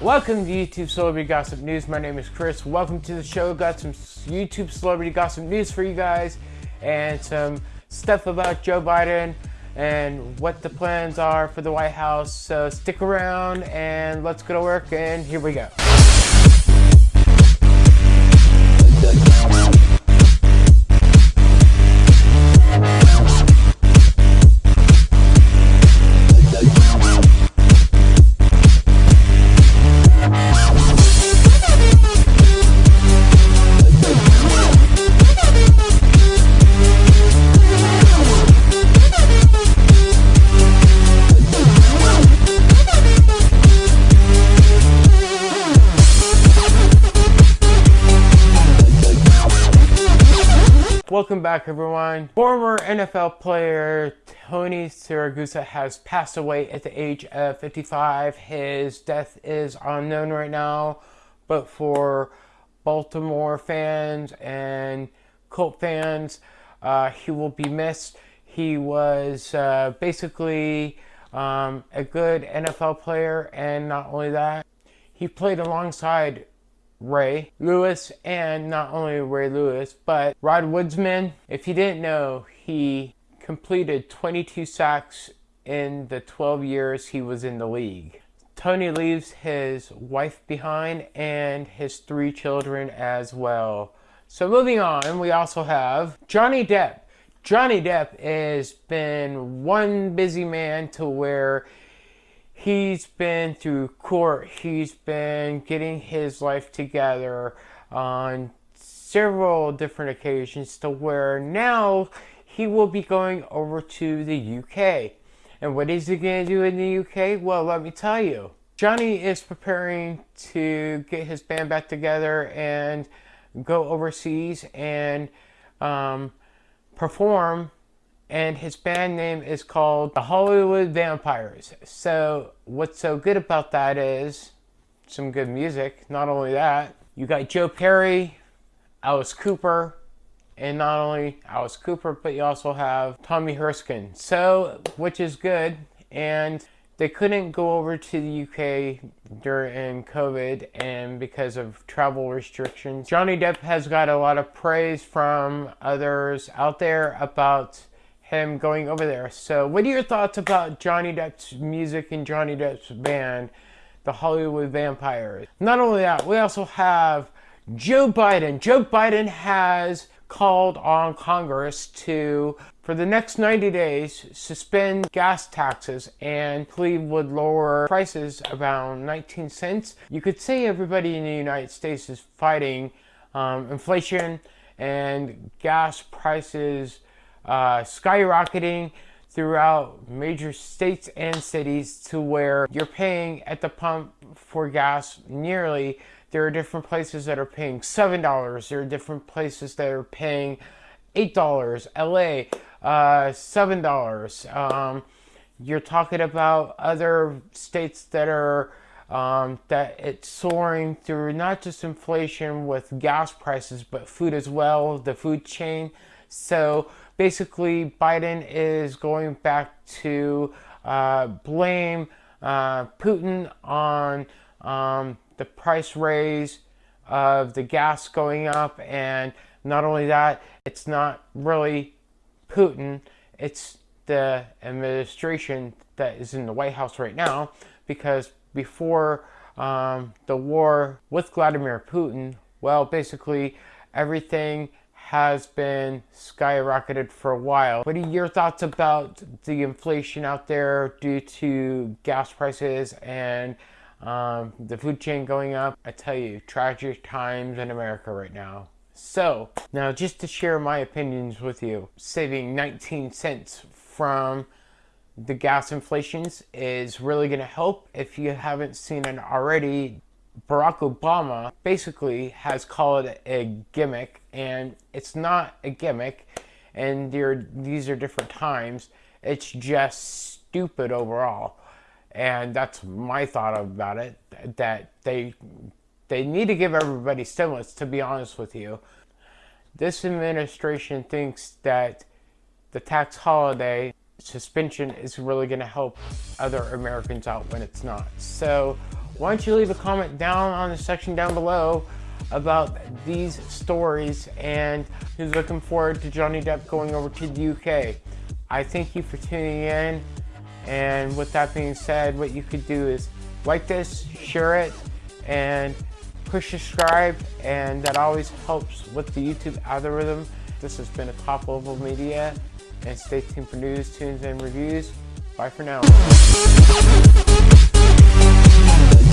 Welcome to YouTube Celebrity Gossip News. My name is Chris. Welcome to the show. Got some YouTube Celebrity Gossip News for you guys and some stuff about Joe Biden and what the plans are for the White House. So stick around and let's go to work and here we go. Welcome back everyone. Former NFL player Tony Siragusa has passed away at the age of 55. His death is unknown right now, but for Baltimore fans and Colt fans, uh, he will be missed. He was uh, basically um, a good NFL player and not only that, he played alongside Ray Lewis and not only Ray Lewis, but Rod Woodson. If you didn't know, he completed 22 sacks in the 12 years he was in the league. Tony leaves his wife behind and his three children as well. So moving on, we also have Johnny Depp. Johnny Depp has been one busy man to where he's been through court, he's been getting his life together on several different occasions to where now he will be going over to the UK. And what is he going to do in the UK? Well, let me tell you. Johnny is preparing to get his band back together and go overseas and um, perform and his band name is called the Hollywood Vampires. So what's so good about that is some good music. Not only that, you got Joe Perry, Alice Cooper, and not only Alice Cooper, but you also have Tommy Erskine. So, which is good. And they couldn't go over to the UK during COVID and because of travel restrictions. Johnny Depp has got a lot of praise from others out there about him going over there. So what are your thoughts about Johnny Depp's music and Johnny Depp's band, the Hollywood Vampires? Not only that, we also have Joe Biden. Joe Biden has called on Congress to, for the next 90 days, suspend gas taxes and Cleve would lower prices around 19 cents. You could say everybody in the United States is fighting um, inflation and gas prices uh, skyrocketing throughout major states and cities to where you're paying at the pump for gas nearly there are different places that are paying seven dollars. There are different places that are paying eight dollars. La uh, seven dollars. Um, you're talking about other states that are um, that it's soaring through not just inflation with gas prices but food as well the food chain. So basically Biden is going back to uh, blame uh, Putin on um, the price raise of the gas going up. And not only that it's not really Putin it's the administration that is in the White House right now. Because before um, the war with Vladimir Putin well basically everything has been skyrocketed for a while. What are your thoughts about the inflation out there due to gas prices and um, the food chain going up? I tell you, tragic times in America right now. So, now just to share my opinions with you, saving 19 cents from the gas inflations is really going to help. If you haven't seen it already, Barack Obama basically has called it a gimmick, and it's not a gimmick, and these are different times. It's just stupid overall, and that's my thought about it. That they they need to give everybody stimulus. To be honest with you, this administration thinks that the tax holiday suspension is really going to help other Americans out when it's not. So why don't you leave a comment down on the section down below about these stories and who's looking forward to Johnny Depp going over to the UK. I thank you for tuning in. And with that being said, what you could do is like this, share it, and push subscribe. And that always helps with the YouTube algorithm. This has been a top level media. And stay tuned for news, tunes, and reviews. Bye for now.